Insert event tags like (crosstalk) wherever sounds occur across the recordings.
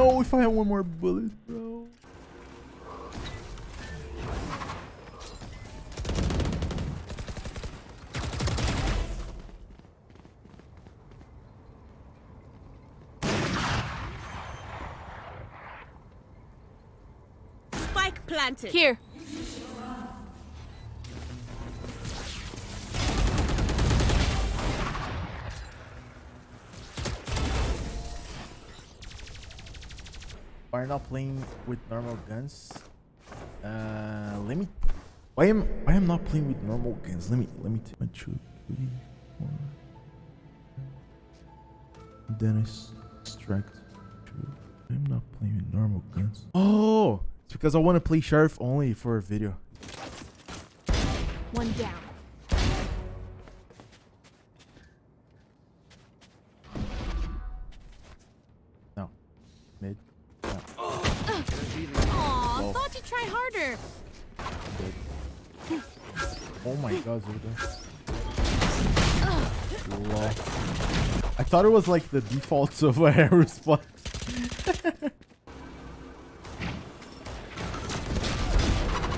No, if I had one more bullet, bro. Spike planted. Here. Are not playing with normal guns? Uh, let me. Why am why am not playing with normal guns? Let me let me take one, two, three, four. Then I extract two. I'm not playing with normal guns. Oh, it's because I want to play sheriff only for a video. One down. No, mid. Try harder. good. Oh my god, Zuda. Lol. I thought it was like the defaults (laughs) of a hair response.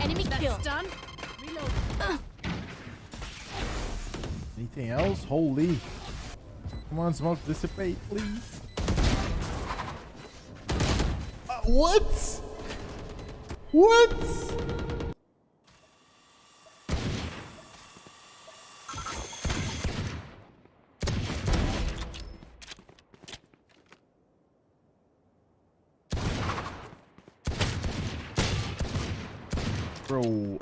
Enemy kill. Done. Anything else? Holy. Come on, smoke, dissipate, please. Uh, what? What? Bro.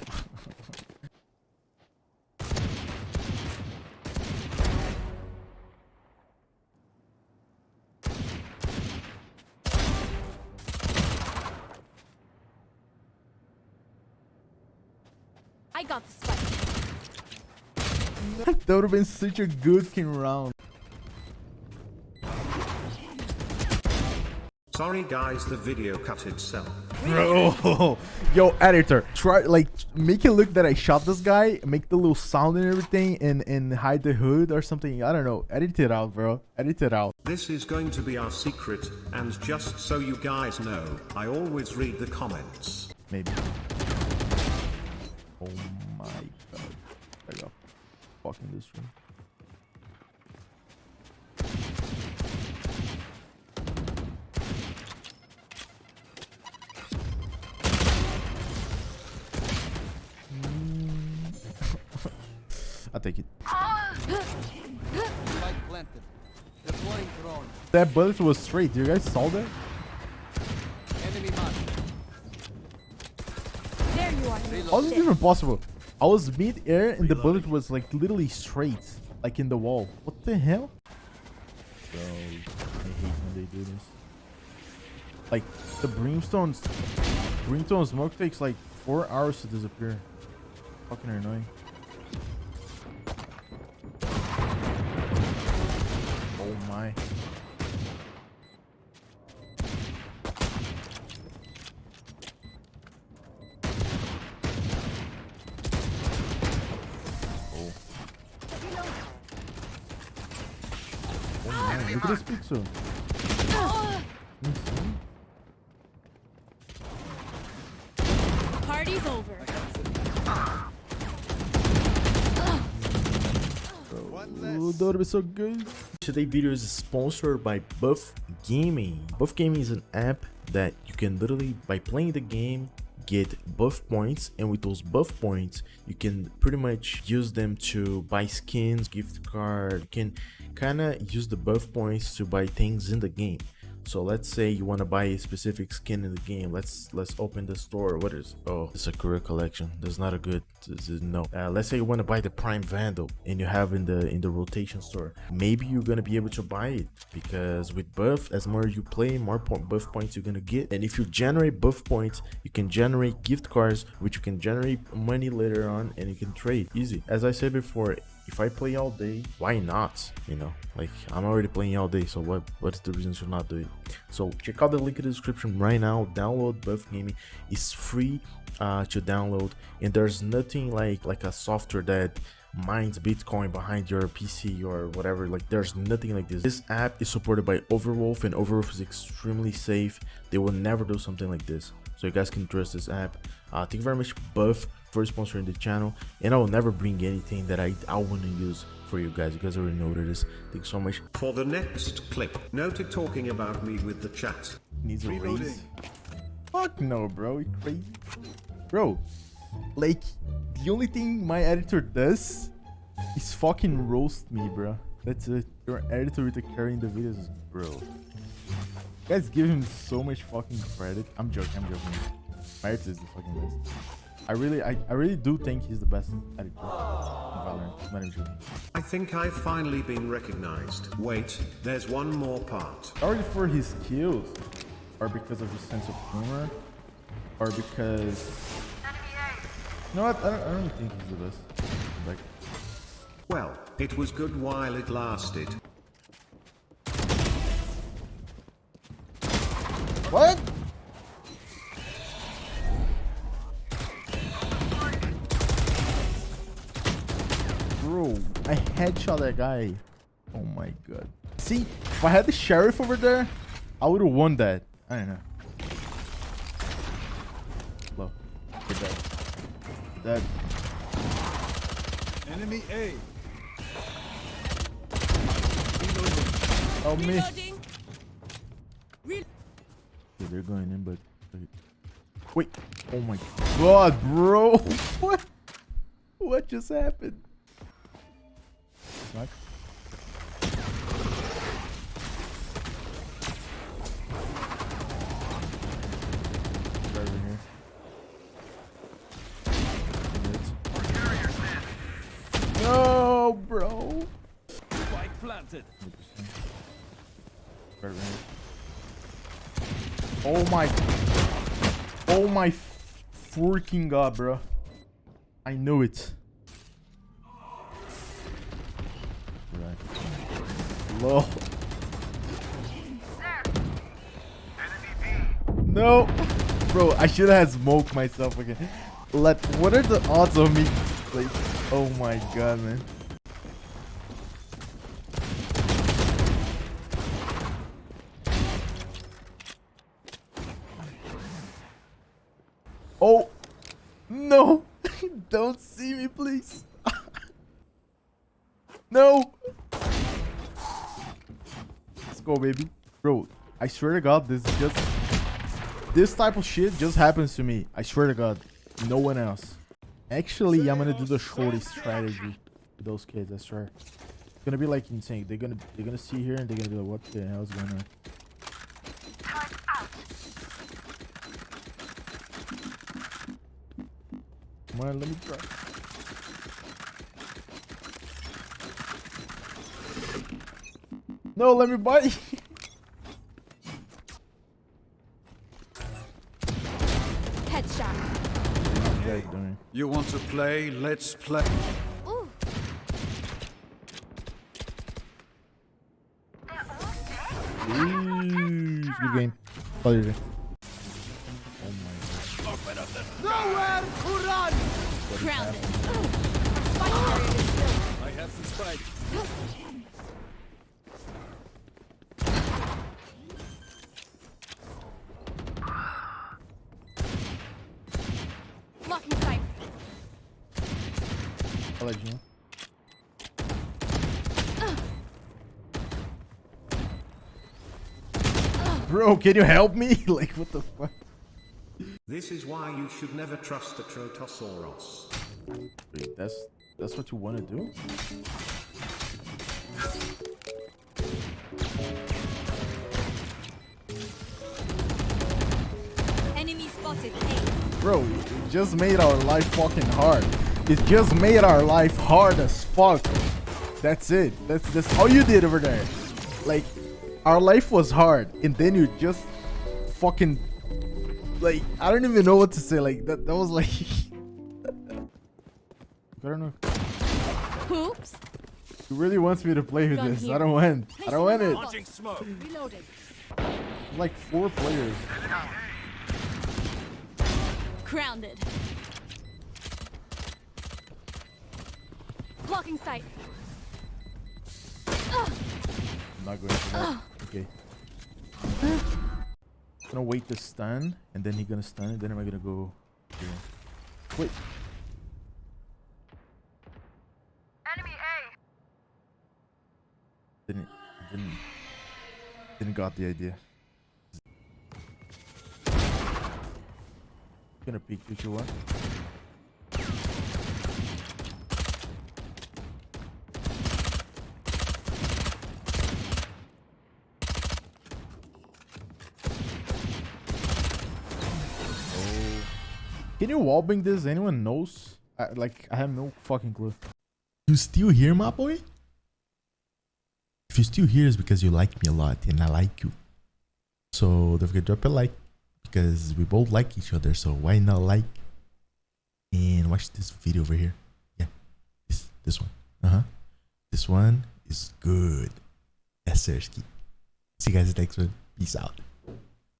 I got the spike. (laughs) that would have been such a good king round. Sorry guys, the video cut itself. Bro, (laughs) yo, editor, try like make it look that I shot this guy, make the little sound and everything, and and hide the hood or something. I don't know. Edit it out, bro. Edit it out. This is going to be our secret, and just so you guys know, I always read the comments. Maybe. Oh my god. I got fucking this room. (laughs) I'll take it. Spike planted. Deploying drone. That bullet was straight. You guys saw that? Enemy mark. There you are. How is it even possible? I was mid-air and the bullet was like literally straight, like in the wall. What the hell? Bro, I hate when they do this. Like the brimstones, brimstone smoke takes like four hours to disappear. Fucking annoying. Oh my. Oh. Man, look at this pixel. Insane. Party's over. Oh, that would be so good. Today's video is sponsored by Buff Gaming. Buff Gaming is an app that you can literally, by playing the game, get buff points and with those buff points you can pretty much use them to buy skins gift card. You can kind of use the buff points to buy things in the game so let's say you want to buy a specific skin in the game. Let's let's open the store. What is oh it's a career collection. There's not a good is- no. Uh, let's say you want to buy the prime vandal and you have in the in the rotation store. Maybe you're gonna be able to buy it because with buff as more you play more buff points you're gonna get. And if you generate buff points you can generate gift cards which you can generate money later on and you can trade easy. As i said before if I play all day, why not? You know, like I'm already playing all day, so what what's the reason to not do it? So check out the link in the description right now. Download Buff Gaming. It's free uh, to download, and there's nothing like like a software that mines Bitcoin behind your PC or whatever. Like there's nothing like this. This app is supported by Overwolf, and Overwolf is extremely safe. They will never do something like this. So you guys can trust this app. Uh, thank you very much, Buff, for sponsoring the channel. And I will never bring anything that I, I want to use for you guys. You guys already know what it is. Thank you so much. For the next clip, noted talking about me with the chat. Needs a raise. Fuck no, bro. You crazy? Bro, like, the only thing my editor does is fucking roast me, bro. That's it. Your editor with the carry in the videos, bro. You guys give him so much fucking credit. I'm joking, I'm joking. My editor is the fucking best. I really, I, I really do think he's the best editor in Valorant. Not even joking. I think I've finally been recognized. Wait, there's one more part. Sorry for his skills, or because of his sense of humor, or because. You know what? I don't, I don't think he's the best. Like, Well, it was good while it lasted. what? Headshot that guy. Oh my god. See, if I had the sheriff over there, I would have won that. I don't know. Low. You're dead. Dead. Enemy A. Oh me. Reloading. Yeah, they're going in, but wait. Wait. Oh my god, bro. (laughs) What? What just happened? Right. No, bro. Spike planted. Right. Oh my. Oh my freaking god, bro. I knew it. Low. No. Bro, I should have smoked myself again. Let what are the odds of me like oh my god man. Oh no! Don't see me, please. no. Let's go, baby. Bro, I swear to God, this is just this type of shit just happens to me. I swear to God, no one else. Actually, I'm gonna do the shorty strategy with those kids. I swear. It's gonna be like insane. They're gonna they're gonna see here and they're gonna be like, what the hell's going on? Come on, let me try. No, let me bite. Headshot. Okay, doing. You want to play? Let's play. Ooh. Ooh, good game. Oh, you're good. Oh my Nowhere to run! Grounded. Spike carrier is built. I have the spike. Blocking sight. god. I'll let you know. Bro, can you help me? (laughs) like, what the fuck? This is why you should never trust a Trotosaurus. Wait, that's that's what you want to do? Enemy spotted. Bro, it just made our life fucking hard. It just made our life hard as fuck. That's it. That's that's all you did over there. Like, our life was hard, and then you just fucking like I don't even know what to say. Like that that was like (laughs) I don't know. Oops. He really wants me to play with Gun this. I don't want. I don't want it. Launching smoke. Reloading. Like four players. Grounded. Blocking sight. I'm not going for that. Okay. gonna wait to stun, and then he gonna stun, and then I'm I gonna go here? Wait. Enemy A. Didn't didn't didn't got the idea. Gonna peek future one. Oh. You wallbang this? Anyone knows? I, like, I have no fucking clue. You still here, my boy? If you're still here, it's because you like me a lot and I like you. So don't forget to drop a like because we both like each other. So why not like and watch this video over here? Yeah, this this one. Uh huh. This one is good. Sersky. See you guys next one. Peace out.